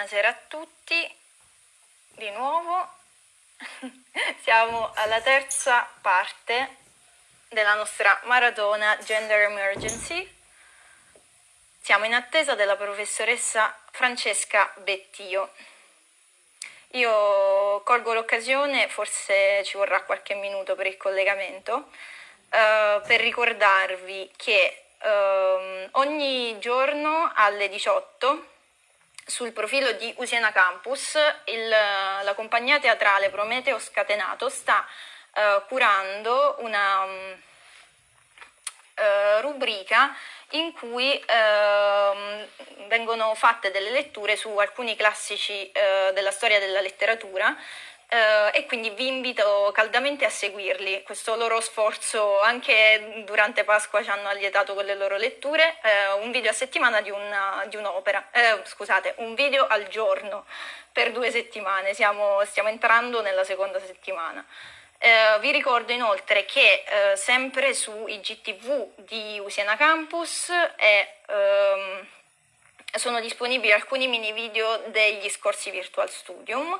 Buonasera a tutti, di nuovo siamo alla terza parte della nostra maratona Gender Emergency. Siamo in attesa della professoressa Francesca Bettio. Io colgo l'occasione, forse ci vorrà qualche minuto per il collegamento, eh, per ricordarvi che eh, ogni giorno alle 18 sul profilo di Usiena Campus il, la compagnia teatrale Prometeo Scatenato sta eh, curando una um, rubrica in cui eh, vengono fatte delle letture su alcuni classici eh, della storia della letteratura eh, e quindi vi invito caldamente a seguirli. Questo loro sforzo anche durante Pasqua ci hanno allietato con le loro letture, eh, un video a settimana di, una, di un'opera, eh, scusate, un video al giorno per due settimane, Siamo, stiamo entrando nella seconda settimana. Eh, vi ricordo inoltre che eh, sempre su IGTV di Usiena Campus è, ehm, sono disponibili alcuni mini video degli scorsi Virtual Studium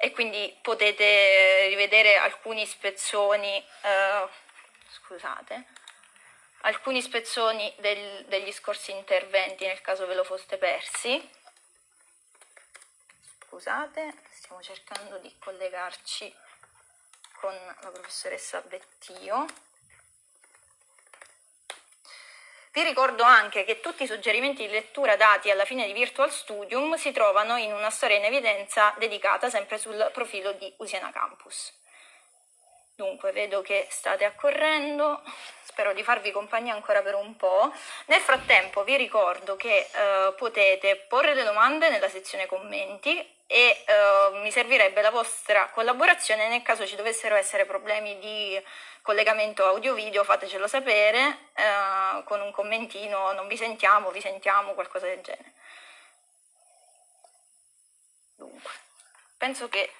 e quindi potete rivedere alcuni spezzoni, eh, scusate, alcuni spezzoni del, degli scorsi interventi nel caso ve lo foste persi. Scusate, stiamo cercando di collegarci con la professoressa Bettio. Vi ricordo anche che tutti i suggerimenti di lettura dati alla fine di Virtual Studium si trovano in una storia in evidenza dedicata sempre sul profilo di Usiena Campus. Dunque, vedo che state accorrendo, spero di farvi compagnia ancora per un po'. Nel frattempo vi ricordo che eh, potete porre le domande nella sezione commenti e eh, mi servirebbe la vostra collaborazione nel caso ci dovessero essere problemi di collegamento audio-video, fatecelo sapere eh, con un commentino, non vi sentiamo, vi sentiamo, qualcosa del genere. Dunque, penso che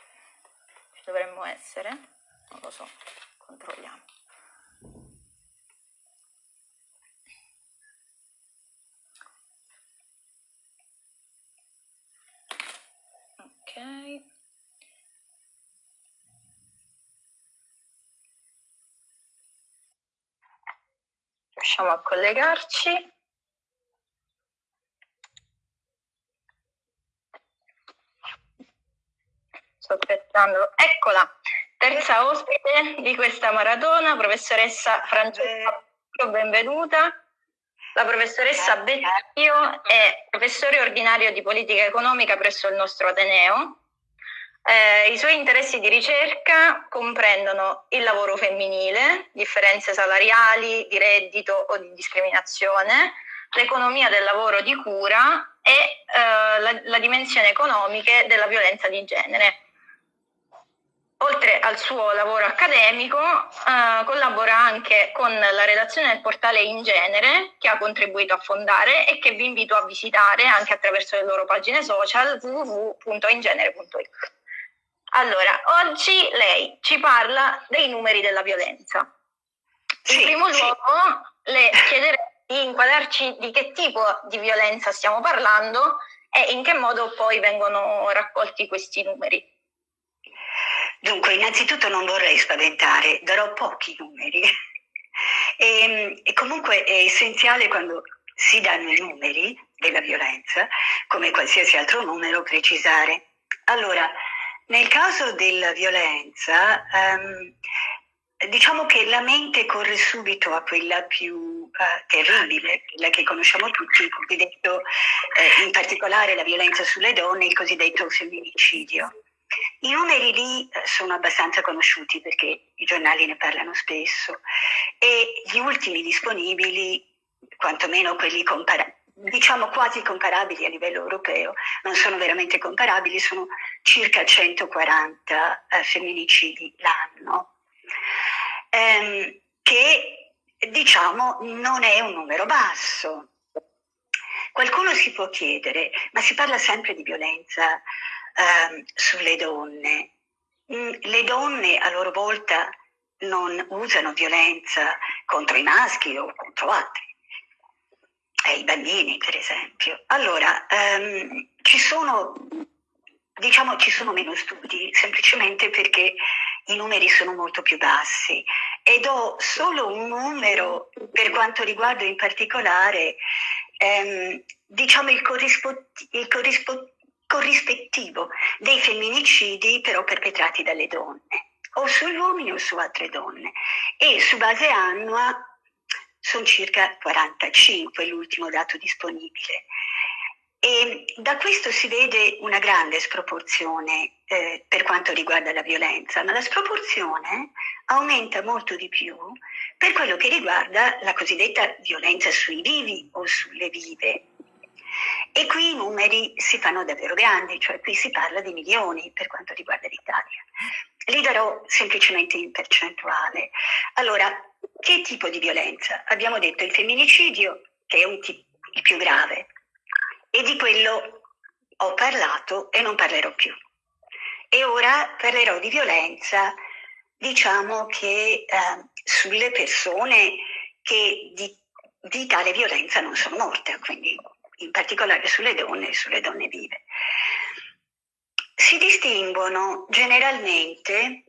ci dovremmo essere, non lo so, controlliamo. Ok. Riusciamo a collegarci. Sto aspettando. Eccola, terza ospite di questa maratona, professoressa Francesca, benvenuta. La professoressa Bettio è professore ordinario di politica economica presso il nostro Ateneo. Eh, I suoi interessi di ricerca comprendono il lavoro femminile, differenze salariali, di reddito o di discriminazione, l'economia del lavoro di cura e eh, la, la dimensione economica della violenza di genere. Oltre al suo lavoro accademico, eh, collabora anche con la redazione del portale In Genere, che ha contribuito a fondare e che vi invito a visitare anche attraverso le loro pagine social www.ingenere.it. Allora, oggi lei ci parla dei numeri della violenza. In sì, primo sì. luogo, le chiederei di inquadrarci di che tipo di violenza stiamo parlando e in che modo poi vengono raccolti questi numeri. Dunque, innanzitutto non vorrei spaventare, darò pochi numeri. e, e comunque è essenziale quando si danno i numeri della violenza, come qualsiasi altro numero, precisare. Allora, nel caso della violenza, um, diciamo che la mente corre subito a quella più uh, terribile, quella che conosciamo tutti, il cosiddetto, eh, in particolare la violenza sulle donne, il cosiddetto femminicidio. I numeri lì eh, sono abbastanza conosciuti perché i giornali ne parlano spesso e gli ultimi disponibili, quantomeno quelli comparabili, diciamo quasi comparabili a livello europeo, non sono veramente comparabili, sono circa 140 eh, femminicidi l'anno, ehm, che diciamo non è un numero basso. Qualcuno si può chiedere, ma si parla sempre di violenza eh, sulle donne. Mm, le donne a loro volta non usano violenza contro i maschi o contro altri, eh, i bambini per esempio. Allora, ehm, ci sono, diciamo, ci sono meno studi, semplicemente perché i numeri sono molto più bassi ed ho solo un numero per quanto riguarda in particolare ehm, diciamo il, corrispo- il corrispo- corrispettivo dei femminicidi però perpetrati dalle donne o sugli uomini o su altre donne e su base annua sono circa 45 l'ultimo dato disponibile. E da questo si vede una grande sproporzione eh, per quanto riguarda la violenza, ma la sproporzione aumenta molto di più per quello che riguarda la cosiddetta violenza sui vivi o sulle vive. E qui i numeri si fanno davvero grandi, cioè qui si parla di milioni per quanto riguarda l'Italia. Li darò semplicemente in percentuale. Allora, che tipo di violenza? Abbiamo detto il femminicidio, che è tipo, il più grave, e di quello ho parlato e non parlerò più. E ora parlerò di violenza, diciamo che eh, sulle persone che di, di tale violenza non sono morte, quindi in particolare sulle donne e sulle donne vive. Si distinguono generalmente,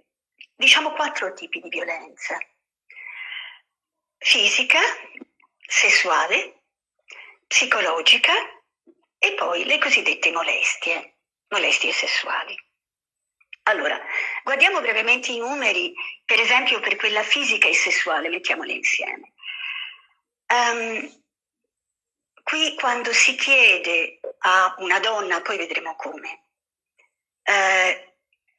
diciamo, quattro tipi di violenza. Fisica, sessuale, psicologica e poi le cosiddette molestie, molestie sessuali. Allora, guardiamo brevemente i numeri, per esempio per quella fisica e sessuale, mettiamole insieme. Um, qui quando si chiede a una donna, poi vedremo come, eh,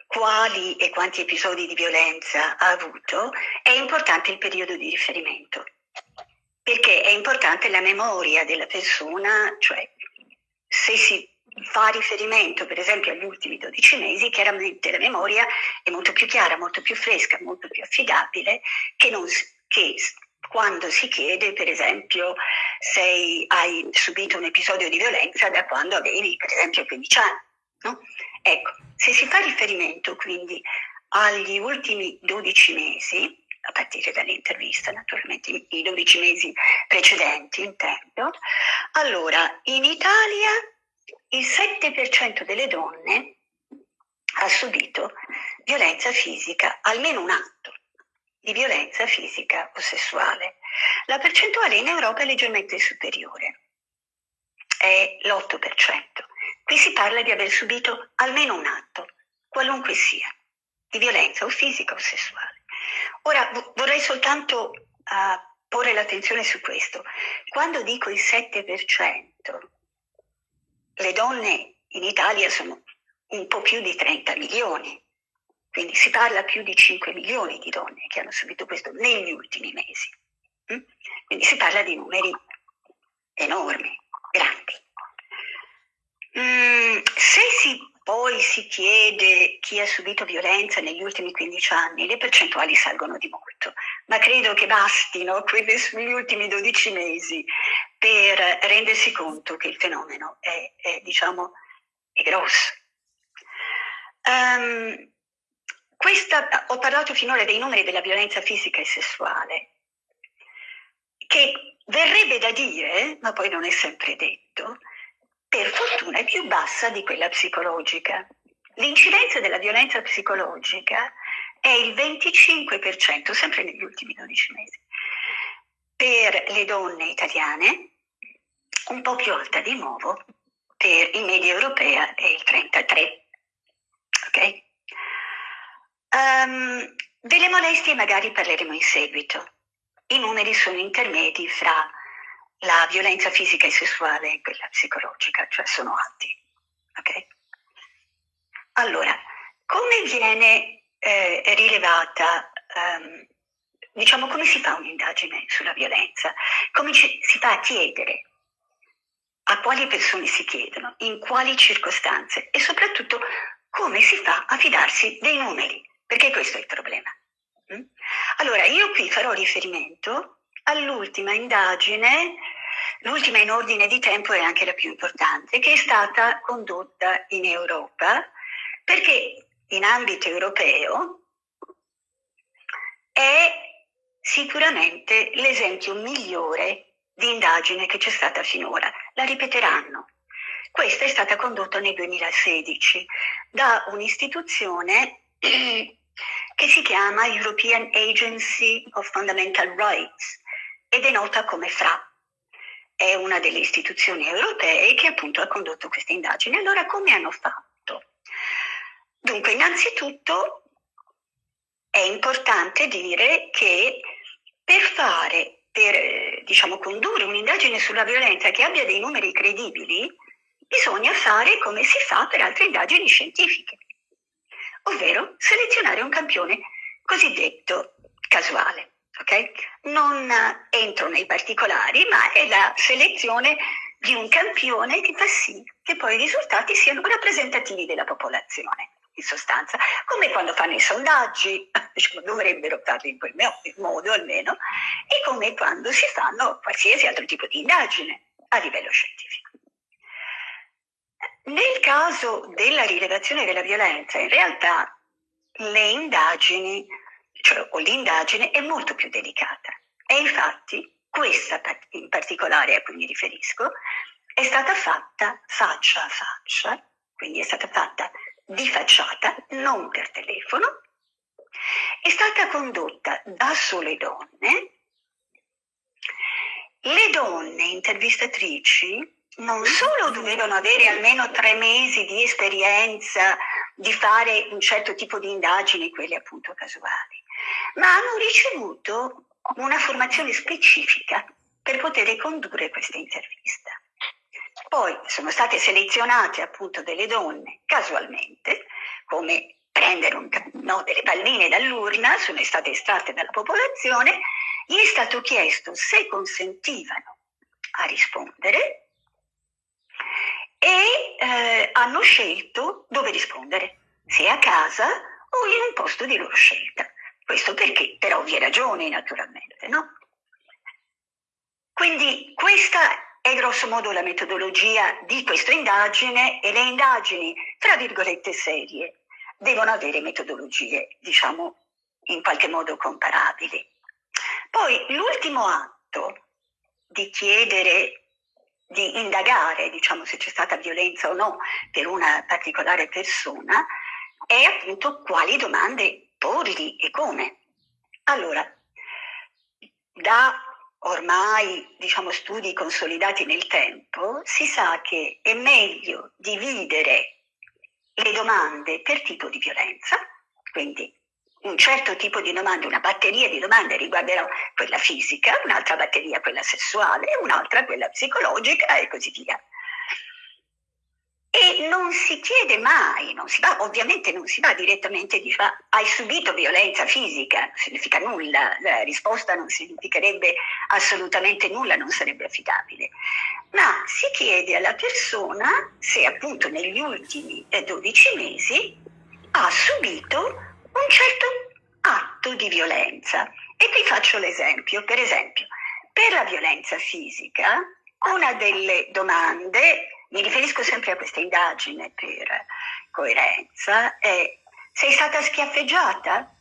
quali e quanti episodi di violenza ha avuto, è importante il periodo di riferimento, perché è importante la memoria della persona, cioè se si fa riferimento per esempio agli ultimi 12 mesi, chiaramente la memoria è molto più chiara, molto più fresca, molto più affidabile che, non, che quando si chiede per esempio se hai subito un episodio di violenza da quando avevi per esempio 15 anni. No? Ecco, se si fa riferimento quindi agli ultimi 12 mesi, a partire dall'intervista, naturalmente i 12 mesi precedenti intendo, allora in Italia il 7% delle donne ha subito violenza fisica, almeno un atto di violenza fisica o sessuale. La percentuale in Europa è leggermente superiore, è l'8%. Qui si parla di aver subito almeno un atto, qualunque sia, di violenza o fisica o sessuale. Ora vorrei soltanto uh, porre l'attenzione su questo. Quando dico il 7%, le donne in Italia sono un po' più di 30 milioni, quindi si parla più di 5 milioni di donne che hanno subito questo negli ultimi mesi. Mm? Quindi si parla di numeri enormi, grandi. Mm, se si poi si chiede chi ha subito violenza negli ultimi 15 anni, le percentuali salgono di molto, ma credo che bastino quelle sugli ultimi 12 mesi per rendersi conto che il fenomeno è, è diciamo, è grosso. Um, questa, ho parlato finora dei numeri della violenza fisica e sessuale, che verrebbe da dire, ma poi non è sempre detto, per fortuna è più bassa di quella psicologica. L'incidenza della violenza psicologica è il 25%, sempre negli ultimi 12 mesi. Per le donne italiane, un po' più alta di nuovo, per in media europea è il 33%. Ok? Um, delle molestie magari parleremo in seguito. I numeri sono intermedi fra la violenza fisica e sessuale e quella psicologica, cioè sono alti. Okay? Allora, come viene eh, rilevata, um, diciamo, come si fa un'indagine sulla violenza? Come ci, si fa a chiedere a quali persone si chiedono, in quali circostanze e soprattutto come si fa a fidarsi dei numeri, perché questo è il problema. Mm? Allora, io qui farò riferimento all'ultima indagine, l'ultima in ordine di tempo e anche la più importante, che è stata condotta in Europa, perché in ambito europeo è sicuramente l'esempio migliore di indagine che c'è stata finora. La ripeteranno. Questa è stata condotta nel 2016 da un'istituzione che si chiama European Agency of Fundamental Rights ed è nota come FRA. È una delle istituzioni europee che appunto ha condotto queste indagini. Allora come hanno fatto? Dunque, innanzitutto è importante dire che per fare, per diciamo, condurre un'indagine sulla violenza che abbia dei numeri credibili, bisogna fare come si fa per altre indagini scientifiche ovvero selezionare un campione cosiddetto casuale. Okay? Non entro nei particolari, ma è la selezione di un campione che fa sì che poi i risultati siano rappresentativi della popolazione, in sostanza, come quando fanno i sondaggi, diciamo, dovrebbero farli in quel modo almeno, e come quando si fanno qualsiasi altro tipo di indagine a livello scientifico. Nel caso della rilevazione della violenza, in realtà le indagini, cioè, o l'indagine è molto più delicata. E infatti questa in particolare a cui mi riferisco è stata fatta faccia a faccia, quindi è stata fatta di facciata, non per telefono, è stata condotta da sole donne. Le donne intervistatrici non solo dovevano avere almeno tre mesi di esperienza di fare un certo tipo di indagini, quelle appunto casuali, ma hanno ricevuto una formazione specifica per poter condurre questa intervista. Poi sono state selezionate appunto delle donne casualmente, come prendere un, no, delle palline dall'urna, sono state estratte dalla popolazione, gli è stato chiesto se consentivano a rispondere e eh, hanno scelto dove rispondere, se a casa o in un posto di loro scelta. Questo perché? Per ovvie ragioni, naturalmente, no? Quindi questa è grosso modo la metodologia di questa indagine e le indagini, tra virgolette, serie, devono avere metodologie, diciamo, in qualche modo comparabili. Poi l'ultimo atto di chiedere di indagare, diciamo, se c'è stata violenza o no per una particolare persona, è appunto quali domande porgli e come. Allora, da ormai diciamo, studi consolidati nel tempo, si sa che è meglio dividere le domande per tipo di violenza, quindi un certo tipo di domande, una batteria di domande riguarderà quella fisica, un'altra batteria quella sessuale, un'altra quella psicologica e così via. E non si chiede mai, non si va, ovviamente non si va direttamente di fa, hai subito violenza fisica, non significa nulla, la risposta non significherebbe assolutamente nulla, non sarebbe affidabile, ma si chiede alla persona se appunto negli ultimi 12 eh, mesi ha subito un certo atto di violenza. E qui faccio l'esempio, per esempio, per la violenza fisica, una delle domande, mi riferisco sempre a questa indagine per coerenza, è sei stata schiaffeggiata?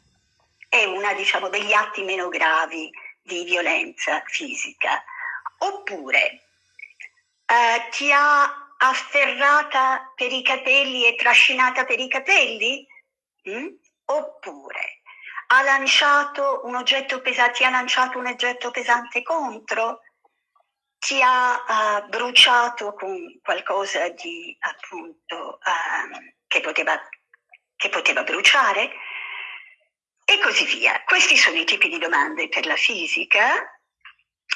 È una, diciamo, degli atti meno gravi di violenza fisica. Oppure eh, ti ha afferrata per i capelli e trascinata per i capelli? Mm? Oppure ha lanciato un oggetto pesante, ti ha lanciato un oggetto pesante contro, ti ha uh, bruciato con qualcosa di appunto uh, che, poteva, che poteva bruciare e così via. Questi sono i tipi di domande per la fisica.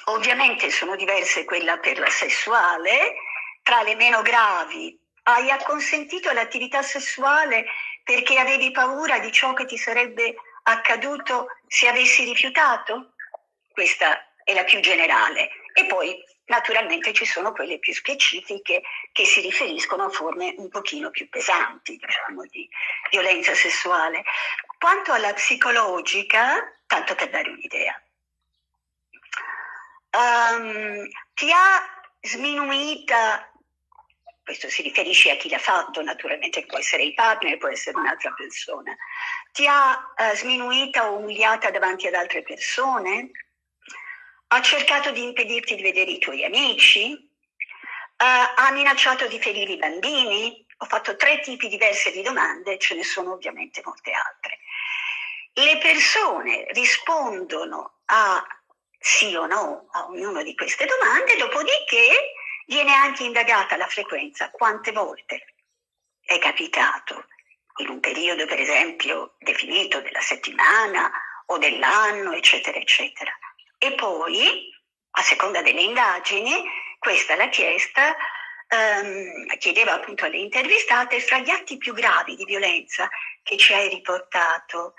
Ovviamente sono diverse quella per la sessuale, tra le meno gravi. Hai acconsentito all'attività sessuale perché avevi paura di ciò che ti sarebbe accaduto se avessi rifiutato? Questa è la più generale. E poi naturalmente ci sono quelle più specifiche che si riferiscono a forme un pochino più pesanti, diciamo, di violenza sessuale. Quanto alla psicologica, tanto per dare un'idea, um, ti ha sminuita questo si riferisce a chi l'ha fatto, naturalmente può essere il partner, può essere un'altra persona, ti ha eh, sminuita o umiliata davanti ad altre persone, ha cercato di impedirti di vedere i tuoi amici, ha minacciato di ferire i bambini? Ho fatto tre tipi diversi di domande, ce ne sono ovviamente molte altre. Le persone rispondono a sì o no a ognuna di queste domande, dopodiché viene anche indagata la frequenza, quante volte è capitato in un periodo per esempio definito della settimana o dell'anno, eccetera, eccetera. E poi, a seconda delle indagini, questa l'ha chiesta, ehm, chiedeva appunto alle intervistate, fra gli atti più gravi di violenza che ci hai riportato,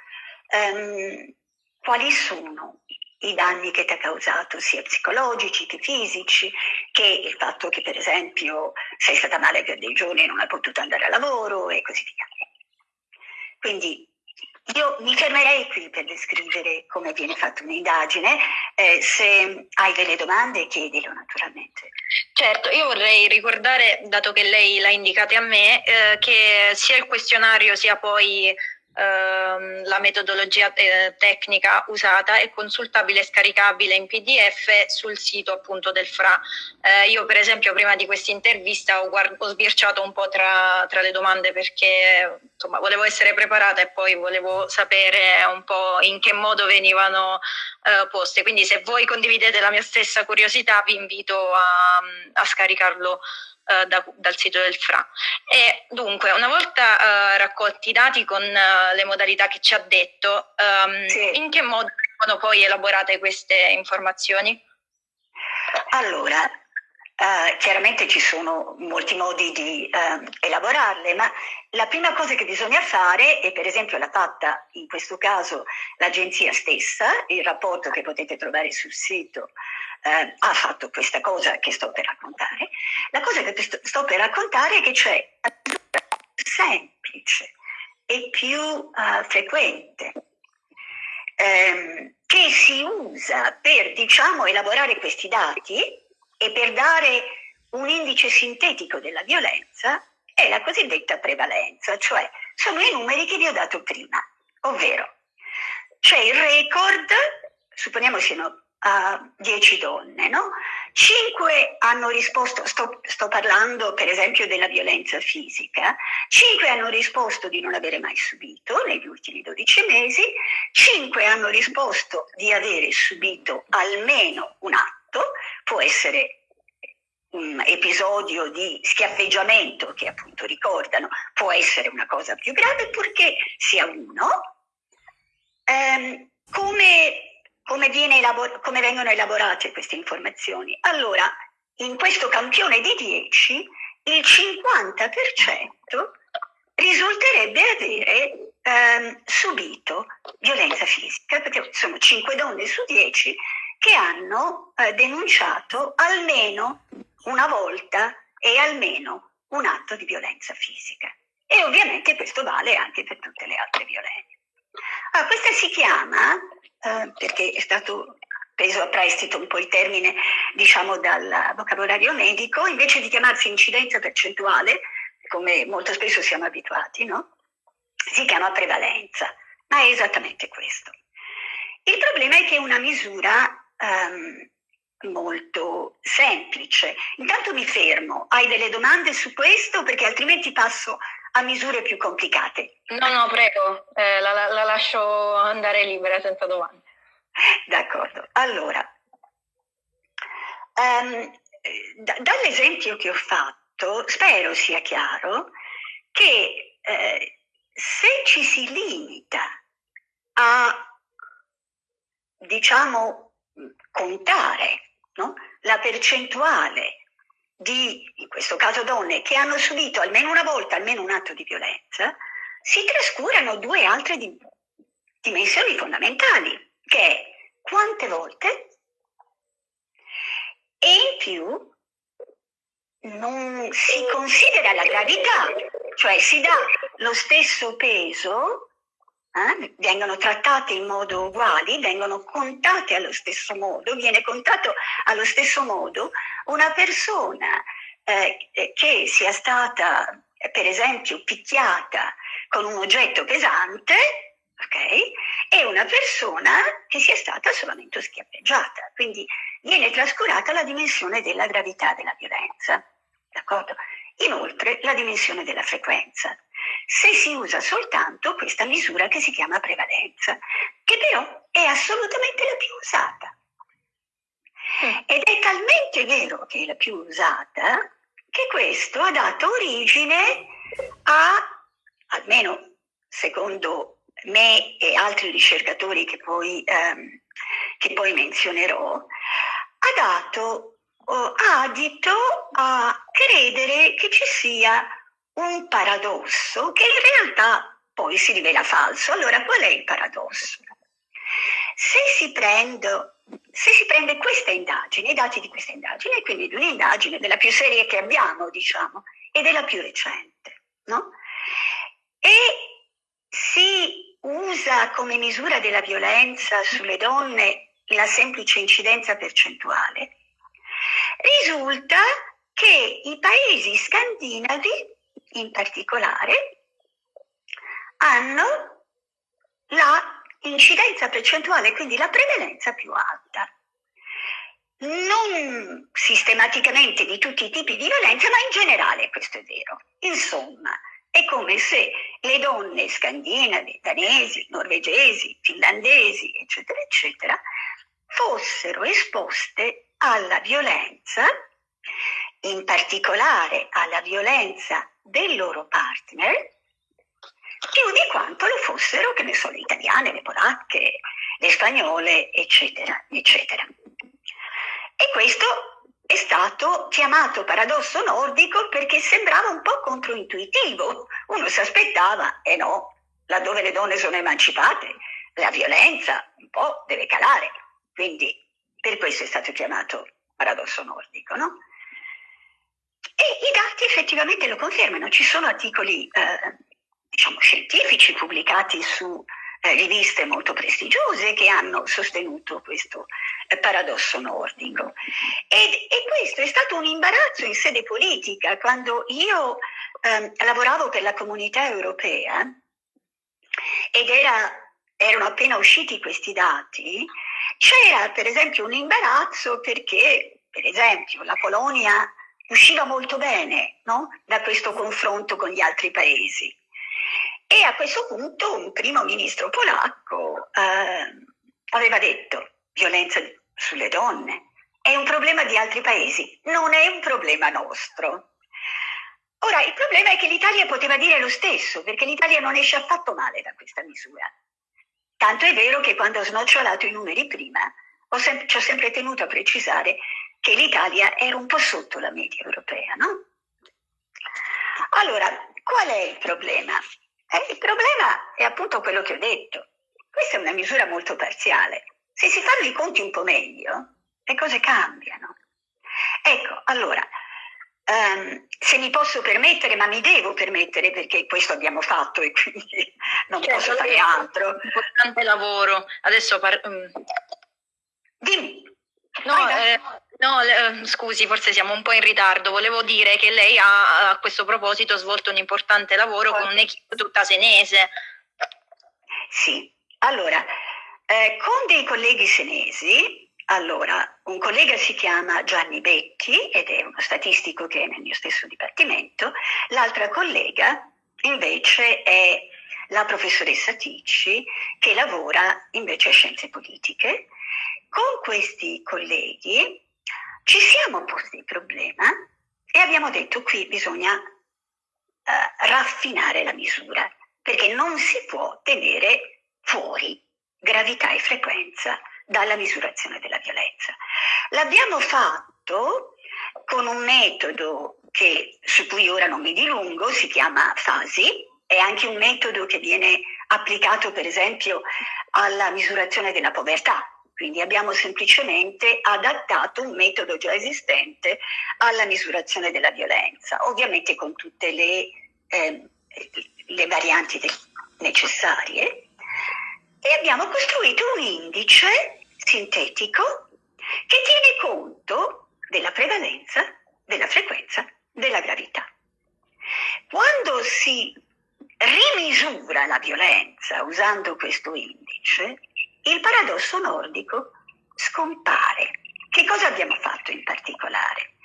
ehm, quali sono i danni che ti ha causato, sia psicologici che fisici, che il fatto che per esempio sei stata male per dei giorni e non hai potuto andare a lavoro e così via. Quindi io mi fermerei qui per descrivere come viene fatta un'indagine, eh, se hai delle domande chiedilo naturalmente. Certo, io vorrei ricordare, dato che lei l'ha indicata a me, eh, che sia il questionario sia poi la metodologia te- tecnica usata è consultabile e scaricabile in PDF sul sito appunto del FRA. Eh, io per esempio prima di questa intervista ho, ho sbirciato un po' tra, tra, le domande perché insomma volevo essere preparata e poi volevo sapere un po' in che modo venivano eh, poste. Quindi se voi condividete la mia stessa curiosità vi invito a, a scaricarlo eh, da, dal sito del FRA. E dunque, una volta eh, raccolti i dati con eh, le modalità che ci ha detto, ehm, sì. in che modo sono poi elaborate queste informazioni? Allora, Uh, chiaramente ci sono molti modi di uh, elaborarle, ma la prima cosa che bisogna fare, e per esempio l'ha fatta in questo caso l'agenzia stessa, il rapporto che potete trovare sul sito uh, ha fatto questa cosa che sto per raccontare, la cosa che sto per raccontare è che c'è semplice e più frequente um, che si usa per diciamo elaborare questi dati e per dare un indice sintetico della violenza è la cosiddetta prevalenza, cioè sono i numeri che vi ho dato prima, ovvero c'è il record, supponiamo siano uh, 10 donne, no? 5 hanno risposto, sto, sto, parlando per esempio della violenza fisica, 5 hanno risposto di non avere mai subito negli ultimi 12 mesi, 5 hanno risposto di avere subito almeno un atto, fatto, può essere un episodio di schiaffeggiamento che appunto ricordano, può essere una cosa più grave purché sia uno. Um, come, come, elabor- come vengono elaborate queste informazioni? Allora, in questo campione di 10, il 50% risulterebbe avere ehm, subito violenza fisica, perché sono 5 donne su 10 che hanno eh, denunciato almeno una volta e almeno un atto di violenza fisica. E ovviamente questo vale anche per tutte le altre violenze. Ah, questa si chiama, eh, perché è stato preso a prestito un po' il termine, diciamo, dal vocabolario medico, invece di chiamarsi incidenza percentuale, come molto spesso siamo abituati, no? Si chiama prevalenza, ma è esattamente questo. Il problema è che è una misura um, molto semplice. Intanto mi fermo, hai delle domande su questo perché altrimenti passo a misure più complicate. No, no, prego, eh, la, la, la, lascio andare libera senza domande. D'accordo, allora, um, da, dall'esempio che ho fatto, spero sia chiaro che eh, se ci si limita a, diciamo, contare no? la percentuale di, in questo caso donne, che hanno subito almeno una volta almeno un atto di violenza, si trascurano due altre di, dimensioni fondamentali, che è quante volte e in più non si considera la gravità, cioè si dà lo stesso peso eh, vengono trattate in modo uguale, vengono contate allo stesso modo, viene contato allo stesso modo una persona eh, che sia stata per esempio picchiata con un oggetto pesante okay, e una persona che sia stata solamente schiaffeggiata. Quindi viene trascurata la dimensione della gravità della violenza. D'accordo? Inoltre la dimensione della frequenza. Se si usa soltanto questa misura che si chiama prevalenza, che però è assolutamente la più usata. Ed è talmente vero che è la più usata che questo ha dato origine a, almeno secondo me e altri ricercatori che poi, ehm, che poi menzionerò, ha dato oh, adito a credere che ci sia un paradosso che in realtà poi si rivela falso. Allora, qual è il paradosso? Se si, prende, se si prende questa indagine, i dati di questa indagine, quindi di un'indagine della più seria che abbiamo, diciamo, e della più recente, no? E si usa come misura della violenza sulle donne la semplice incidenza percentuale, risulta che i paesi scandinavi in particolare hanno la incidenza percentuale, quindi la prevalenza più alta. Non sistematicamente di tutti i tipi di violenza, ma in generale questo è vero. Insomma, è come se le donne scandinave, danesi, norvegesi, finlandesi, eccetera, eccetera, fossero esposte alla violenza, in particolare alla violenza del loro partner, più di quanto lo fossero, che ne so, le italiane, le polacche, le spagnole, eccetera, eccetera. E questo è stato chiamato paradosso nordico perché sembrava un po' controintuitivo. Uno si aspettava, e eh no, laddove le donne sono emancipate, la violenza un po' deve calare. Quindi per questo è stato chiamato paradosso nordico, no? E i dati effettivamente lo confermano, ci sono articoli eh, diciamo, scientifici pubblicati su eh, riviste molto prestigiose che hanno sostenuto questo eh, paradosso nordico. Ed, e questo è stato un imbarazzo in sede politica quando io ehm, lavoravo per la comunità europea ed era, erano appena usciti questi dati, c'era per esempio un imbarazzo perché, per esempio, la Polonia usciva molto bene no? da questo confronto con gli altri paesi. E a questo punto un primo ministro polacco eh, aveva detto violenza sulle donne è un problema di altri paesi, non è un problema nostro. Ora, il problema è che l'Italia poteva dire lo stesso, perché l'Italia non esce affatto male da questa misura. Tanto è vero che quando ho snocciolato i numeri prima, ho sem- ci ho sempre tenuto a precisare che l'Italia era un po' sotto la media europea, no? Allora, qual è il problema? Eh, il problema è appunto quello che ho detto. Questa è una misura molto parziale. Se si fanno i conti un po' meglio, le cose cambiano. Ecco, allora, um, se mi posso permettere, ma mi devo permettere perché questo abbiamo fatto e quindi non certo, posso fare altro. Importante lavoro. Adesso par- um... Dimmi. No, eh, no eh, scusi, forse siamo un po' in ritardo. Volevo dire che lei ha a questo proposito svolto un importante lavoro con un'equipe tutta senese. Sì, allora, eh, con dei colleghi senesi, allora, un collega si chiama Gianni Becchi ed è uno statistico che è nel mio stesso dipartimento, l'altra collega invece è la professoressa Ticci che lavora invece a scienze politiche con questi colleghi ci siamo posti il problema e abbiamo detto qui bisogna uh, raffinare la misura perché non si può tenere fuori gravità e frequenza dalla misurazione della violenza. L'abbiamo fatto con un metodo che, su cui ora non mi dilungo, si chiama FASI, è anche un metodo che viene applicato per esempio alla misurazione della povertà, quindi abbiamo semplicemente adattato un metodo già esistente alla misurazione della violenza, ovviamente con tutte le, eh, le varianti necessarie. E abbiamo costruito un indice sintetico che tiene conto della prevalenza, della frequenza, della gravità. Quando si rimisura la violenza usando questo indice, il paradosso nordico scompare. Che cosa abbiamo fatto in particolare?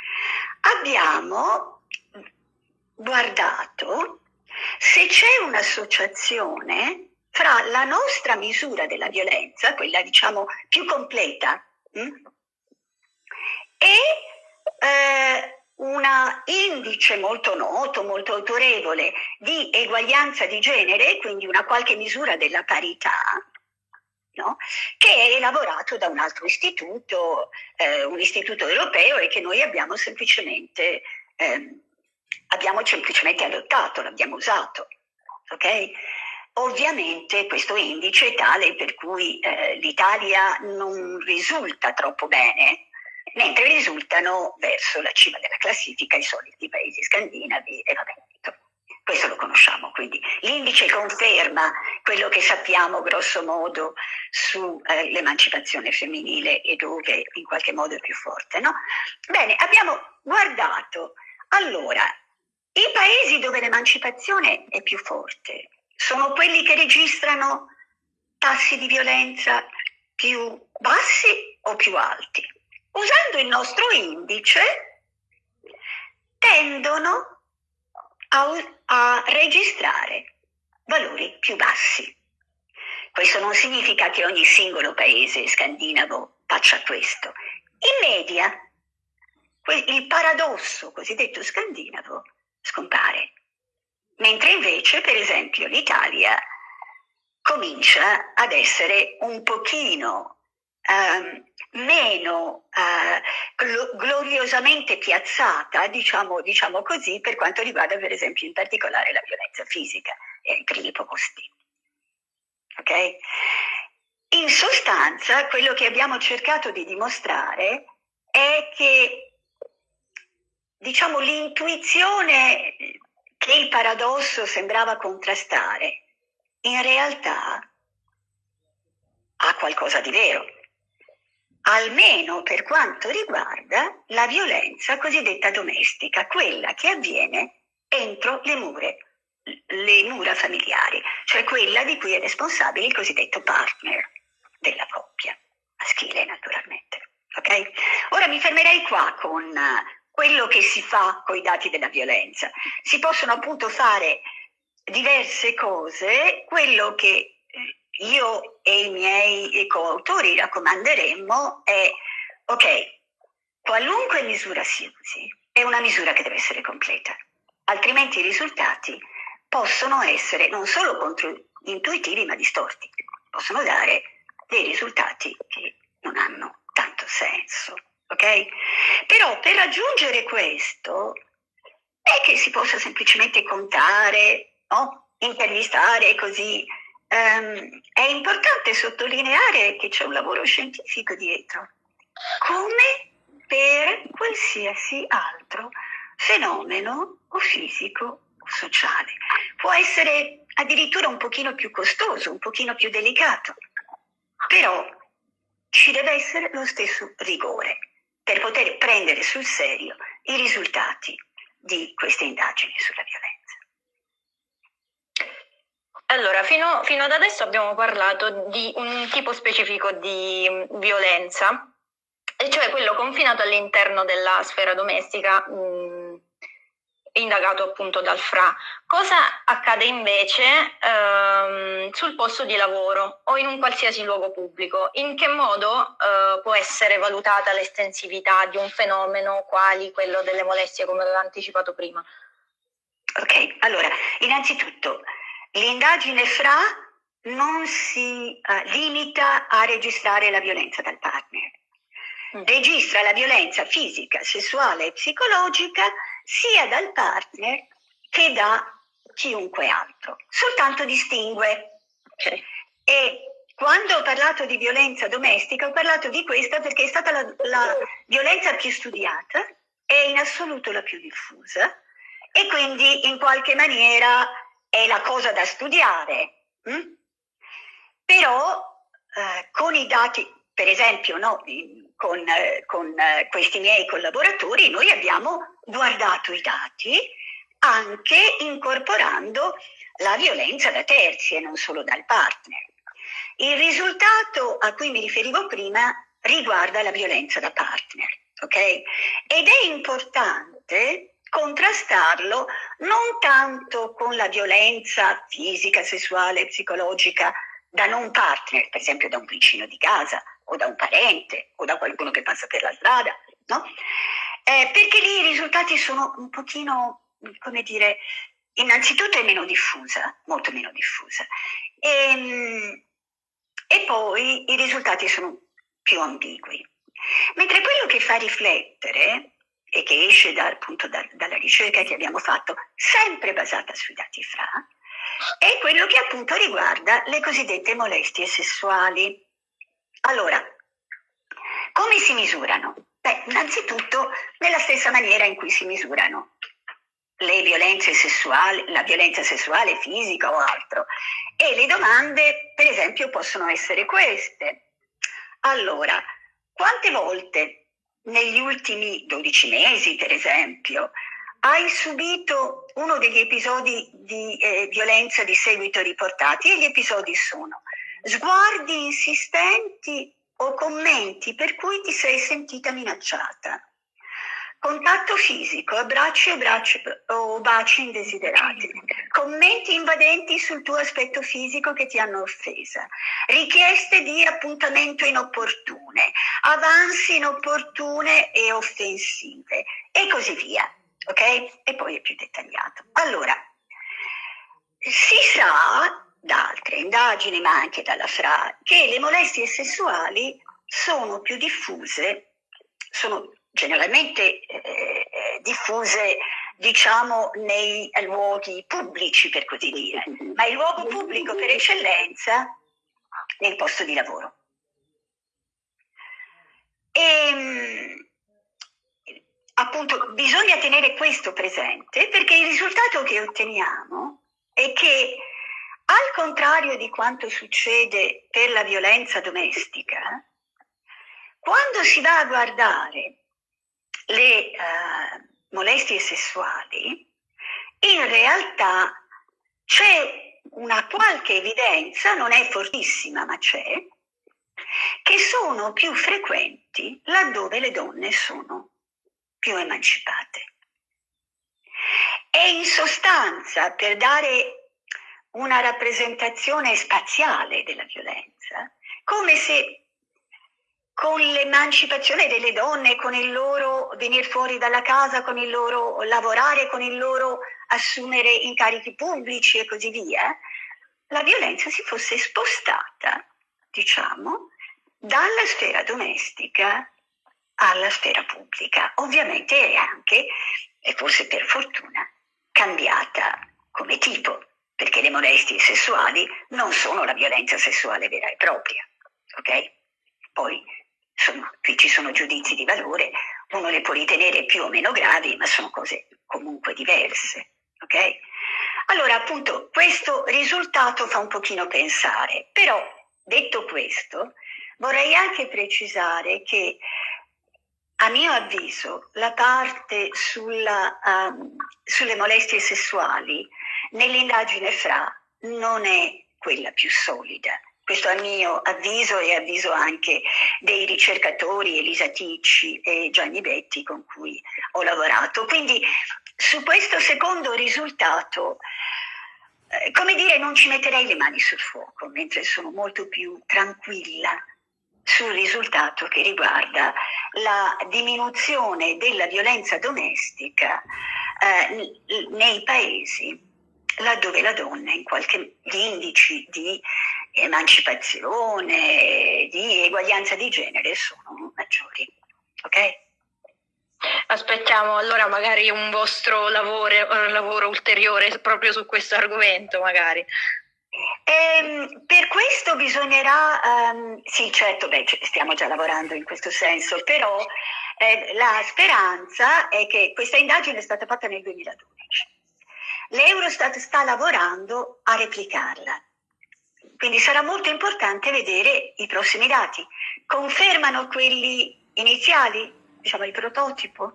Abbiamo guardato se c'è un'associazione fra la nostra misura della violenza, quella diciamo più completa, mh, hm, e eh, un indice molto noto, molto autorevole di eguaglianza di genere, quindi una qualche misura della parità, no? che è elaborato da un altro istituto, eh, un istituto europeo e che noi abbiamo semplicemente, eh, abbiamo semplicemente adottato, l'abbiamo usato. Okay? Ovviamente questo indice è tale per cui eh, l'Italia non risulta troppo bene, mentre risultano verso la cima della classifica i soliti paesi scandinavi e Veneto. Questo lo conosciamo, quindi l'indice conferma quello che sappiamo grosso modo sull'emancipazione eh, femminile e dove in qualche modo è più forte. No? Bene, abbiamo guardato allora i paesi dove l'emancipazione è più forte sono quelli che registrano tassi di violenza più bassi o più alti. Usando il nostro indice tendono a, a registrare valori più bassi. Questo non significa che ogni singolo paese scandinavo faccia questo. In media il paradosso cosiddetto scandinavo scompare, mentre invece per esempio l'Italia comincia ad essere un pochino eh, meno eh, gloriosamente piazzata, diciamo, diciamo, così, per quanto riguarda per esempio in particolare la violenza fisica, è ai primi posti. Okay? In sostanza, quello che abbiamo cercato di dimostrare è che diciamo, l'intuizione che il paradosso sembrava contrastare, in realtà ha qualcosa di vero almeno per quanto riguarda la violenza cosiddetta domestica, quella che avviene entro le mura, le mura familiari, cioè quella di cui è responsabile il cosiddetto partner della coppia, maschile naturalmente. Okay? Ora mi fermerei qua con quello che si fa con i dati della violenza. Si possono appunto fare diverse cose, quello che io e i miei coautori raccomanderemmo è, ok, qualunque misura si usi, è una misura che deve essere completa, altrimenti i risultati possono essere non solo controintuitivi ma distorti, possono dare dei risultati che non hanno tanto senso. ok? Però per raggiungere questo è che si possa semplicemente contare, no? intervistare così Um, è importante sottolineare che c'è un lavoro scientifico dietro, come per qualsiasi altro fenomeno o fisico o sociale. Può essere addirittura un pochino più costoso, un pochino più delicato, però ci deve essere lo stesso rigore per poter prendere sul serio i risultati di queste indagini sulla violenza. Allora, fino, fino, ad adesso abbiamo parlato di un tipo specifico di mm, violenza, e cioè quello confinato all'interno della sfera domestica, mh, mm, indagato appunto dal FRA. Cosa accade invece ehm, sul posto di lavoro o in un qualsiasi luogo pubblico? In che modo eh, può essere valutata l'estensività di un fenomeno quali quello delle molestie, come avevo anticipato prima? Ok, allora, innanzitutto L'indagine FRA non si uh, limita a registrare la violenza dal partner, mm. registra la violenza fisica, sessuale e psicologica sia dal partner che da chiunque altro, soltanto distingue. Okay. E quando ho parlato di violenza domestica ho parlato di questa perché è stata la, la violenza più studiata e in assoluto la più diffusa e quindi in qualche maniera è la cosa da studiare, hm? però eh, con i dati, per esempio no, con, eh, con eh, questi miei collaboratori, noi abbiamo guardato i dati anche incorporando la violenza da terzi e non solo dal partner. Il risultato a cui mi riferivo prima riguarda la violenza da partner, ok? Ed è importante contrastarlo non tanto con la violenza fisica, sessuale, psicologica da non partner, per esempio da un vicino di casa o da un parente o da qualcuno che passa per la strada, no? Eh, perché lì i risultati sono un pochino, come dire, innanzitutto è meno diffusa, molto meno diffusa, e, ehm, e poi i risultati sono più ambigui. Mentre quello che fa riflettere e che esce da, appunto da, dalla ricerca che abbiamo fatto, sempre basata sui dati FRA, è quello che appunto riguarda le cosiddette molestie sessuali. Allora, come si misurano? Beh, innanzitutto nella stessa maniera in cui si misurano le violenze sessuali, la violenza sessuale fisica o altro. E le domande, per esempio, possono essere queste. Allora, quante volte negli ultimi 12 mesi, per esempio, hai subito uno degli episodi di eh, violenza di seguito riportati e gli episodi sono sguardi insistenti o commenti per cui ti sei sentita minacciata. Contatto fisico, abbracci e bracci, o baci indesiderati, commenti invadenti sul tuo aspetto fisico che ti hanno offesa, richieste di appuntamento inopportune, avanzi inopportune e offensive e così via. Ok? E poi è più dettagliato. Allora, si sa da altre indagini, ma anche dalla FRA, che le molestie sessuali sono più diffuse, sono generalmente eh, diffuse diciamo nei luoghi pubblici per così dire, ma il luogo pubblico per eccellenza è il posto di lavoro. E, ehm, appunto bisogna tenere questo presente perché il risultato che otteniamo è che al contrario di quanto succede per la violenza domestica, quando si va a guardare le uh, molestie sessuali, in realtà c'è una qualche evidenza, non è fortissima ma c'è, che sono più frequenti laddove le donne sono più emancipate. E in sostanza, per dare una rappresentazione spaziale della violenza, come se con l'emancipazione delle donne, con il loro venire fuori dalla casa, con il loro lavorare, con il loro assumere incarichi pubblici e così via, la violenza si fosse spostata, diciamo, dalla sfera domestica alla sfera pubblica. Ovviamente è anche, e forse per fortuna, cambiata come tipo, perché le molestie sessuali non sono la violenza sessuale vera e propria. Ok? Poi insomma, qui ci sono giudizi di valore, uno le può ritenere più o meno gravi, ma sono cose comunque diverse. Ok? Allora, appunto, questo risultato fa un pochino pensare, però detto questo, vorrei anche precisare che a mio avviso la parte sulla, um, sulle molestie sessuali nell'indagine FRA non è quella più solida questo a mio avviso e avviso anche dei ricercatori Elisa Ticci e Gianni Betti con cui ho lavorato. Quindi su questo secondo risultato, eh, come dire, non ci metterei le mani sul fuoco, mentre sono molto più tranquilla sul risultato che riguarda la diminuzione della violenza domestica eh, nei paesi laddove la donna in qualche gli indici di emancipazione, di eguaglianza di genere sono maggiori. Ok? Aspettiamo allora magari un vostro lavoro, un lavoro ulteriore proprio su questo argomento, magari. Ehm, per questo bisognerà, um, sì certo, beh, stiamo già lavorando in questo senso, però eh, la speranza è che questa indagine è stata fatta nel 2012. L'Eurostat sta lavorando a replicarla quindi sarà molto importante vedere i prossimi dati. Confermano quelli iniziali, diciamo il prototipo,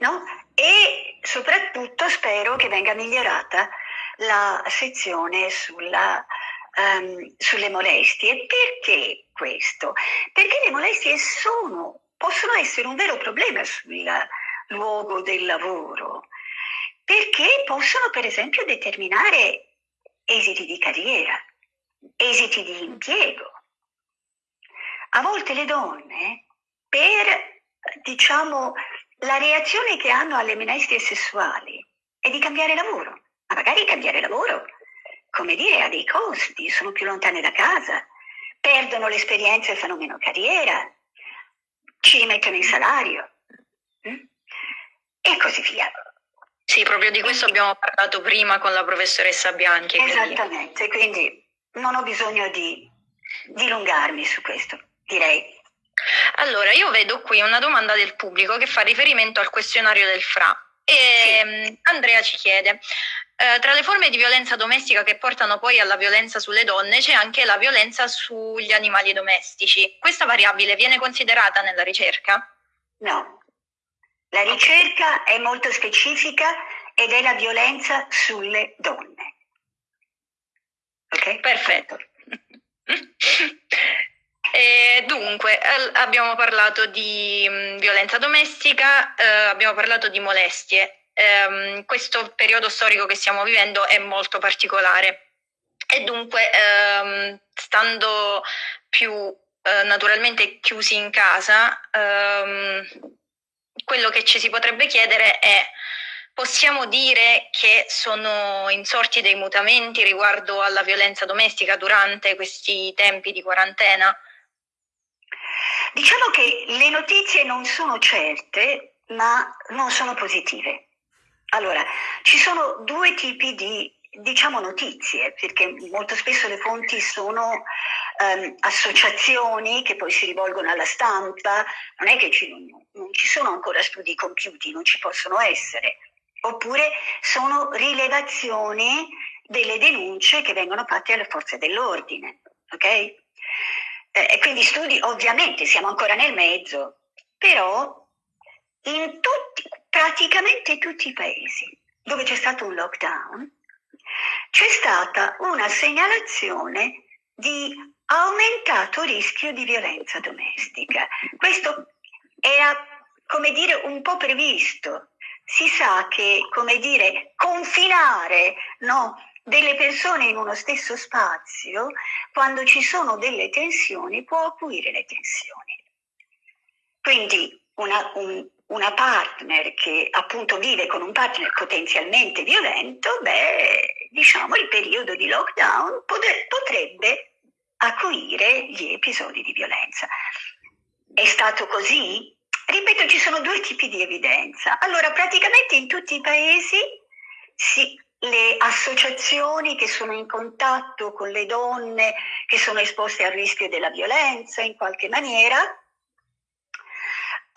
no? E soprattutto spero che venga migliorata la sezione sulla, um, sulle molestie. Perché questo? Perché le molestie sono, possono essere un vero problema sul luogo del lavoro perché possono per esempio determinare esiti di carriera, esiti di impiego. A volte le donne, per diciamo la reazione che hanno alle minestre sessuali è di cambiare lavoro, ma magari cambiare lavoro, come dire, ha dei costi, sono più lontane da casa, perdono l'esperienza e fanno meno carriera, ci rimettono in salario hm? e così via. Sì, proprio di questo abbiamo parlato prima con la professoressa Bianchi. Esattamente, quindi, quindi non ho bisogno di dilungarmi su questo, direi. Allora, io vedo qui una domanda del pubblico che fa riferimento al questionario del FRA. E sì. Mm, Andrea ci chiede, eh, tra le forme di violenza domestica che portano poi alla violenza sulle donne c'è anche la violenza sugli animali domestici. Questa variabile viene considerata nella ricerca? No, la ricerca è molto specifica ed è la violenza sulle donne. Ok? Perfetto. E dunque, abbiamo parlato di mm, violenza domestica, eh, abbiamo parlato di molestie. Eh, questo periodo storico che stiamo vivendo è molto particolare e dunque, ehm, stando più eh, naturalmente chiusi in casa, ehm, quello che ci si potrebbe chiedere è possiamo dire che sono insorti dei mutamenti riguardo alla violenza domestica durante questi tempi di quarantena? Diciamo che le notizie non sono certe, ma non sono positive. Allora, ci sono due tipi di diciamo notizie, perché molto spesso le fonti sono um, associazioni che poi si rivolgono alla stampa, non è che ci, non ci sono ancora studi compiuti, non ci possono essere, oppure sono rilevazioni delle denunce che vengono fatte alle forze dell'ordine, ok? Eh, quindi studi, ovviamente siamo ancora nel mezzo, però in tutti, praticamente tutti i paesi dove c'è stato un lockdown, c'è stata una segnalazione di aumentato rischio di violenza domestica. Questo era, come dire, un po' previsto. Si sa che, come dire, confinare no, delle persone in uno stesso spazio, quando ci sono delle tensioni, può acuire le tensioni. Quindi una, un, una partner che appunto vive con un partner potenzialmente violento, beh, diciamo il periodo di lockdown potrebbe acuire gli episodi di violenza. È stato così? Ripeto, ci sono due tipi di evidenza. Allora, praticamente in tutti i paesi si, le associazioni che sono in contatto con le donne che sono esposte al rischio della violenza in qualche maniera,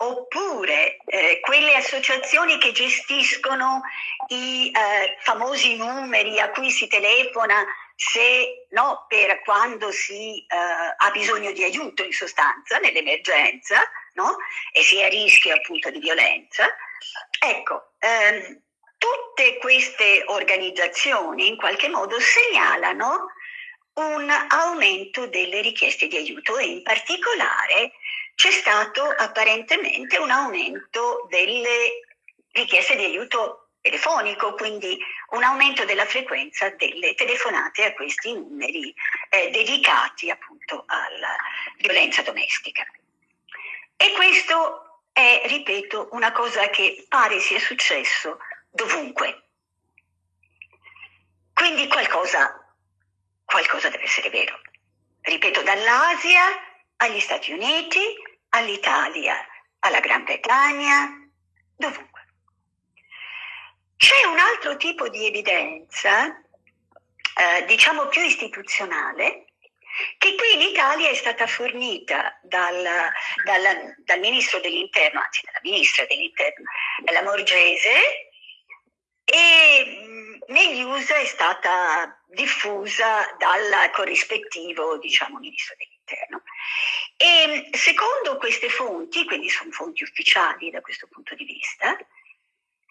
oppure eh, quelle associazioni che gestiscono i eh, famosi numeri a cui si telefona se no, per quando si eh, ha bisogno di aiuto in sostanza nell'emergenza no? e si è a rischio appunto di violenza. Ecco, ehm, tutte queste organizzazioni in qualche modo segnalano un aumento delle richieste di aiuto e in particolare c'è stato apparentemente un aumento delle richieste di aiuto telefonico, quindi un aumento della frequenza delle telefonate a questi numeri eh, dedicati appunto alla violenza domestica. E questo è, ripeto, una cosa che pare sia successo dovunque. Quindi qualcosa, qualcosa deve essere vero. Ripeto, dall'Asia agli Stati Uniti, all'Italia, alla Gran Bretagna, dovunque. C'è un altro tipo di evidenza, eh, diciamo più istituzionale, che qui in Italia è stata fornita dal, dal, dal ministro dell'interno, anzi dalla ministra dell'interno, la Morgese, e negli USA è stata diffusa dal corrispettivo, diciamo, ministro dell'interno. E mm, secondo queste fonti, quindi sono fonti ufficiali da questo punto di vista,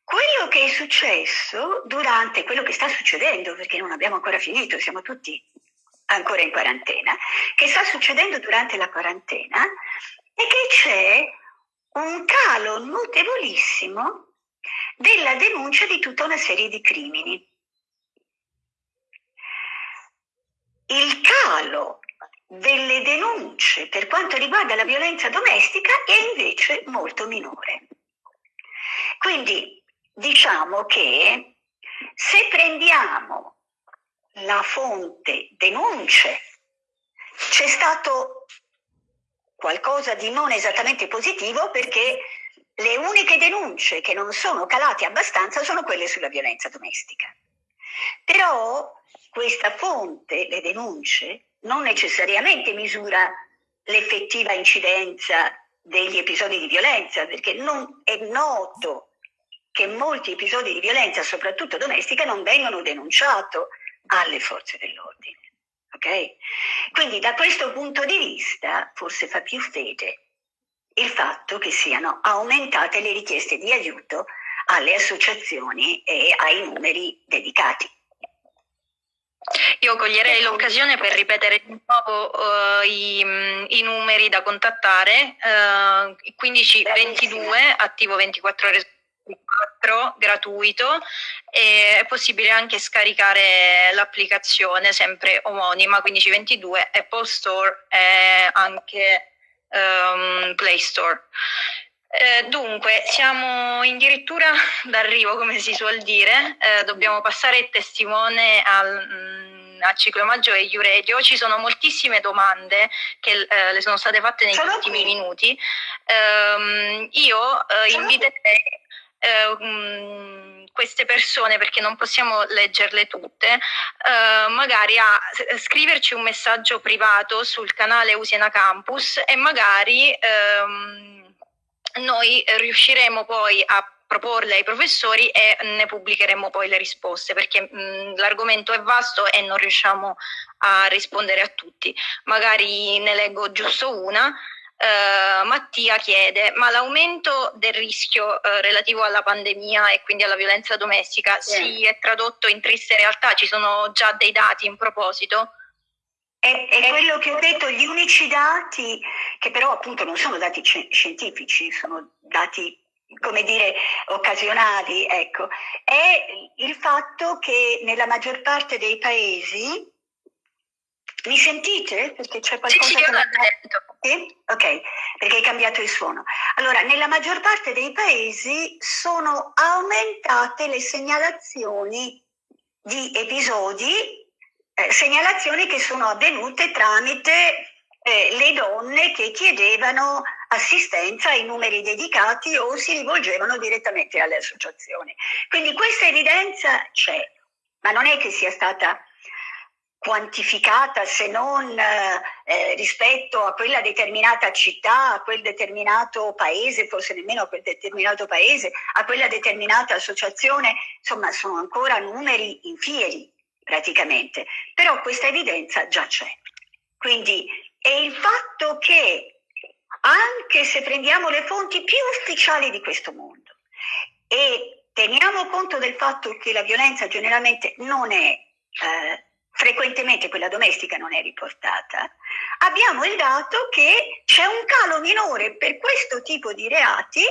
quello che è successo durante quello che sta succedendo, perché non abbiamo ancora finito, siamo tutti ancora in quarantena, che sta succedendo durante la quarantena è che c'è un calo notevolissimo della denuncia di tutta una serie di crimini. Il calo delle denunce per quanto riguarda la violenza domestica è invece molto minore. Quindi diciamo che se prendiamo la fonte denunce, c'è stato qualcosa di non esattamente positivo perché le uniche denunce che non sono calate abbastanza sono quelle sulla violenza domestica. Però questa fonte, le denunce, non necessariamente misura l'effettiva incidenza degli episodi di violenza, perché non è noto che molti episodi di violenza, soprattutto domestica, non vengono denunciati alle forze dell'ordine. Okay? Quindi da questo punto di vista forse fa più fede il fatto che siano aumentate le richieste di aiuto alle associazioni e ai numeri dedicati. Io coglierei l'occasione per ripetere di nuovo uh, i, mm, i, numeri da contattare, uh, 1522 attivo 24 ore 24 gratuito e è possibile anche scaricare l'applicazione sempre omonima 1522 Apple Store e anche um, Play Store. Eh, dunque, siamo addirittura d'arrivo, come si suol dire, eh, dobbiamo passare il testimone al, mm, a Ciclomaggio e Iuredio. Ci sono moltissime domande che eh, le sono state fatte negli sono ultimi qui. minuti. Ehm, io eh, inviterei eh, queste persone, perché non possiamo leggerle tutte, magari a scriverci un messaggio privato sul canale Usiena Campus e magari ehm, noi riusciremo poi a proporle ai professori e ne pubblicheremo poi le risposte perché mh, l'argomento è vasto e non riusciamo a rispondere a tutti. Magari ne leggo giusto una. Uh, Mattia chiede: ma l'aumento del rischio uh, relativo alla pandemia e quindi alla violenza domestica sì. si è tradotto in triste realtà? Ci sono già dei dati in proposito? È, è, quello che ho detto, gli unici dati, che però appunto non sono dati scientifici, sono dati, come dire, occasionali, ecco, è il fatto che nella maggior parte dei paesi, mi sentite? Perché c'è qualcosa sì, sì, che... Sì? Ok, perché hai cambiato il suono. Allora, nella maggior parte dei paesi sono aumentate le segnalazioni di episodi eh, segnalazioni che sono avvenute tramite eh, le donne che chiedevano assistenza ai numeri dedicati o si rivolgevano direttamente alle associazioni. Quindi questa evidenza c'è, ma non è che sia stata quantificata se non eh, rispetto a quella determinata città, a quel determinato paese, forse nemmeno a quel determinato paese, a quella determinata associazione, insomma sono ancora numeri infieri praticamente, però questa evidenza già c'è. Quindi è il fatto che anche se prendiamo le fonti più ufficiali di questo mondo e teniamo conto del fatto che la violenza generalmente non è eh, frequentemente quella domestica non è riportata, abbiamo il dato che c'è un calo minore per questo tipo di reati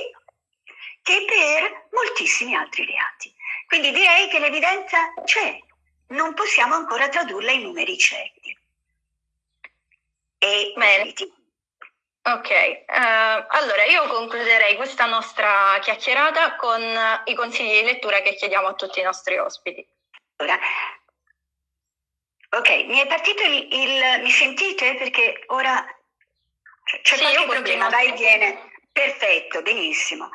che per moltissimi altri reati. Quindi direi che l'evidenza c'è, non possiamo ancora tradurla in numeri certi. E Bene. Ok, uh, allora io concluderei questa nostra chiacchierata con i consigli di lettura che chiediamo a tutti i nostri ospiti. Allora, ok, mi è partito il, il mi sentite? Perché ora c'è sì, qualche problema, vai e viene. Perfetto, benissimo.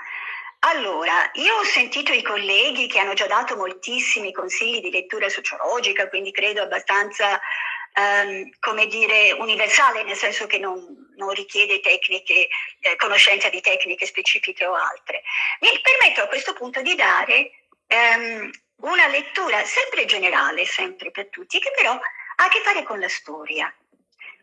Allora, io ho sentito i colleghi che hanno già dato moltissimi consigli di lettura sociologica, quindi credo abbastanza, um, come dire, universale, nel senso che non, non richiede tecniche, eh, conoscenza di tecniche specifiche o altre. Mi permetto a questo punto di dare um, una lettura sempre generale, sempre per tutti, che però ha a che fare con la storia.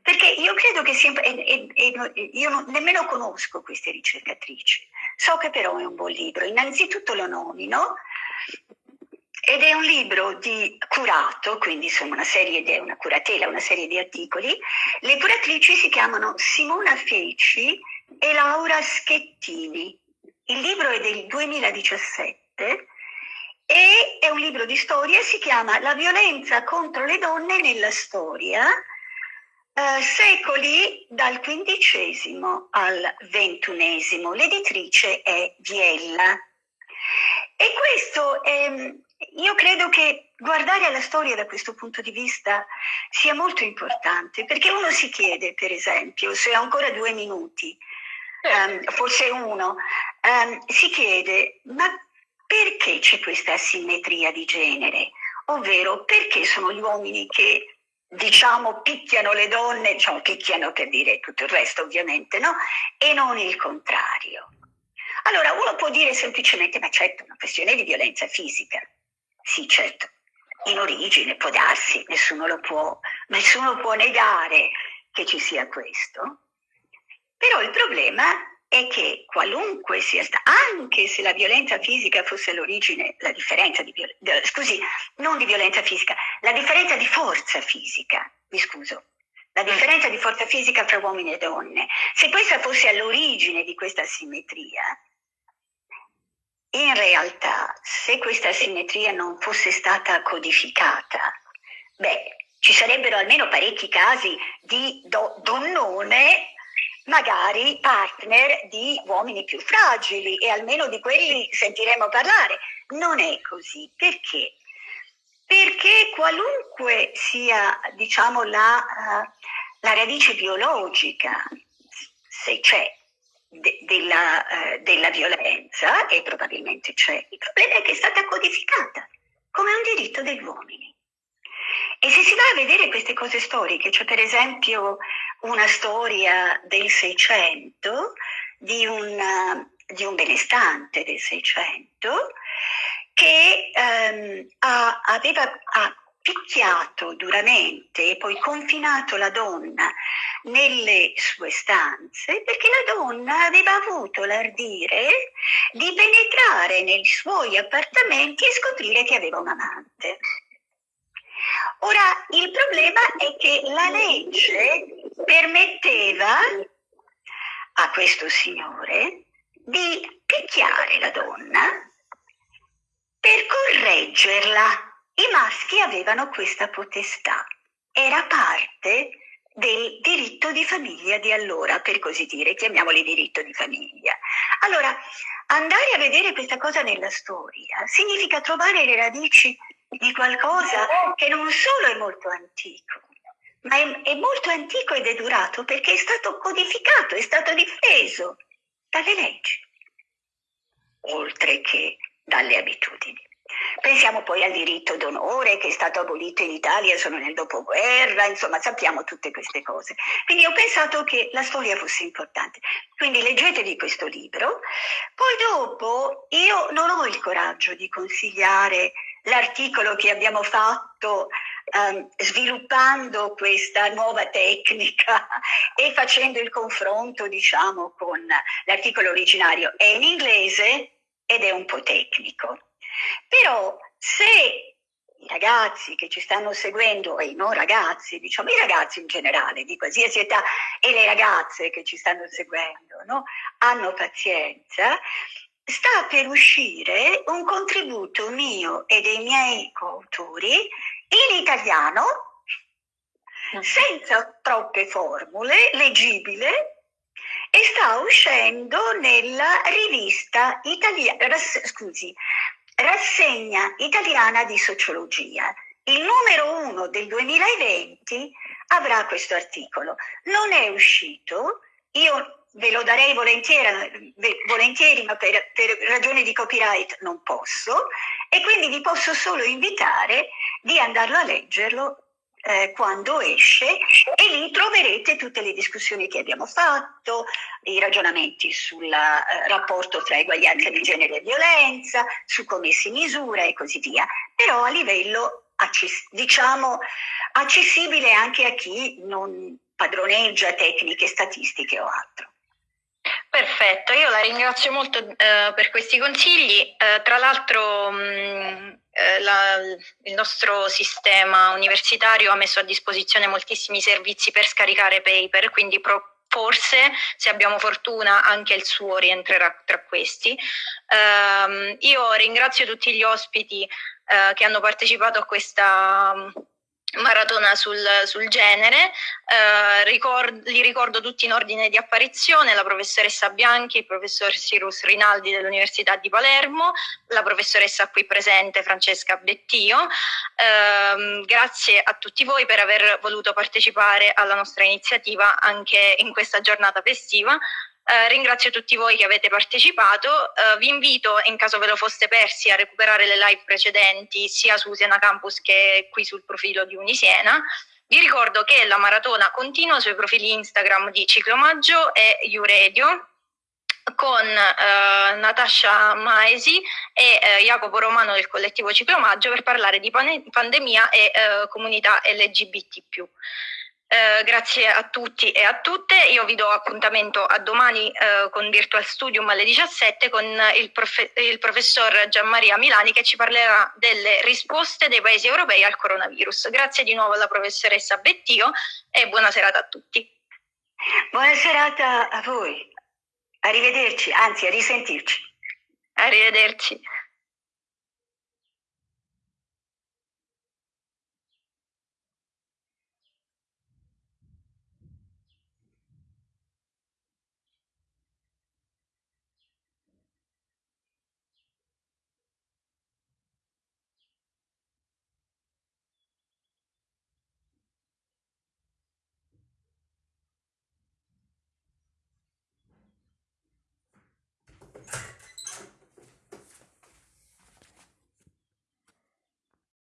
Perché io credo che sia, e, e, e io non, nemmeno conosco queste ricercatrici, so che però è un buon libro. Innanzitutto lo nomino ed è un libro di curato, quindi insomma una serie di, una curatela, una serie di articoli. Le curatrici si chiamano Simona Feci e Laura Schettini. Il libro è del 2017 volte e è un libro di storia, si chiama La violenza contro le donne nella storia, eh, secoli dal XV al XXI. L'editrice è Viella. E questo è, io credo che guardare alla storia da questo punto di vista sia molto importante, perché uno si chiede, per esempio, se ho ancora due minuti, um, forse uno, um, si chiede, ma perché c'è questa asimmetria di genere? Ovvero, perché sono gli uomini che diciamo picchiano le donne, diciamo picchiano per dire tutto il resto ovviamente, no? E non il contrario. Allora uno può dire semplicemente, ma certo, è una questione di violenza fisica. Sì, certo, in origine può darsi, nessuno lo può, nessuno può negare che ci sia questo. Però il problema è che qualunque sia stata, anche se la violenza fisica fosse l'origine, la differenza di, scusi, non di violenza fisica, la differenza di forza fisica, mi scuso, la differenza di forza fisica fra uomini e donne, se questa fosse all'origine di questa simmetria, in realtà, se questa simmetria non fosse stata codificata, beh, ci sarebbero almeno parecchi casi di do- donnone, magari partner di uomini più fragili e almeno di quelli sentiremo parlare. Non è così. Perché? Perché qualunque sia, diciamo, la, uh, la radice biologica, se c'è de, della, eh, della violenza, e probabilmente c'è, il problema è che è stata codificata come un diritto degli uomini. E se si va a vedere queste cose storiche, c'è per esempio una storia del Seicento di un, di un benestante del Seicento che ehm, ha, aveva, ha picchiato duramente e poi confinato la donna nelle sue stanze perché la donna aveva avuto l'ardire di penetrare nei suoi appartamenti e scoprire che aveva un amante. Ora, il problema è che la legge permetteva a questo signore di picchiare la donna per correggerla i maschi avevano questa potestà, era parte del diritto di famiglia di allora, per così dire, chiamiamoli diritto di famiglia. Allora, andare a vedere questa cosa nella storia significa trovare le radici di qualcosa che non solo è molto antico, ma è, è molto antico ed è durato perché è stato codificato, è stato difeso dalle leggi, oltre che dalle abitudini. Pensiamo poi al diritto d'onore che è stato abolito in Italia solo nel dopoguerra, insomma sappiamo tutte queste cose. Quindi ho pensato che la storia fosse importante. Quindi leggetevi questo libro. Poi dopo io non ho il coraggio di consigliare l'articolo che abbiamo fatto um, sviluppando questa nuova tecnica e facendo il confronto, diciamo, con l'articolo originario. È in inglese ed è un po' tecnico. Però se i ragazzi che ci stanno seguendo e i non ragazzi, diciamo i ragazzi in generale di qualsiasi età e le ragazze che ci stanno seguendo, no? hanno pazienza, sta per uscire un contributo mio e dei miei coautori in italiano, senza troppe formule, leggibile, e sta uscendo nella rivista italiana, scusi, Rassegna italiana di sociologia. Il numero uno del 2020 avrà questo articolo. Non è uscito, io ve lo darei volentieri, volentieri ma per, per, ragioni di copyright non posso e quindi vi posso solo invitare di andarlo a leggerlo eh, quando esce e lì troverete tutte le discussioni che abbiamo fatto, i ragionamenti sul eh, rapporto tra eguaglianza di genere e violenza, su come si misura e così via, però a livello access- diciamo accessibile anche a chi non padroneggia tecniche statistiche o altro. Perfetto, io la ringrazio molto eh, per questi consigli. Eh, tra l'altro mm, eh, la, il nostro sistema universitario ha messo a disposizione moltissimi servizi per scaricare paper, quindi pro, forse, se abbiamo fortuna, anche il suo rientrerà tra questi. Um, io ringrazio tutti gli ospiti uh, che hanno partecipato a questa maratona sul, sul genere, eh, ricord, li ricordo tutti in ordine di apparizione, la professoressa Bianchi, il professor Cyrus Rinaldi dell'Università di Palermo, la professoressa qui presente Francesca Bettio. Eh, grazie a tutti voi per aver voluto partecipare alla nostra iniziativa anche in questa giornata festiva. Eh, ringrazio tutti voi che avete partecipato, eh, vi invito in caso ve lo foste persi a recuperare le live precedenti sia su Siena Campus che qui sul profilo di Unisiena. Vi ricordo che la maratona continua sui profili Instagram di Ciclomaggio e Uredio con eh, Natascia Maesi e eh, Jacopo Romano del collettivo Ciclomaggio per parlare di pandemia e eh, comunità LGBT+. Eh, grazie a tutti e a tutte, io vi do appuntamento a domani eh, con Virtual Studium alle 17 con il, profe il, professor Gianmaria Milani che ci parlerà delle risposte dei paesi europei al coronavirus. Grazie di nuovo alla professoressa Bettio e buona serata a tutti. Buona serata a voi, arrivederci, anzi a risentirci. Arrivederci.